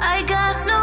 I got no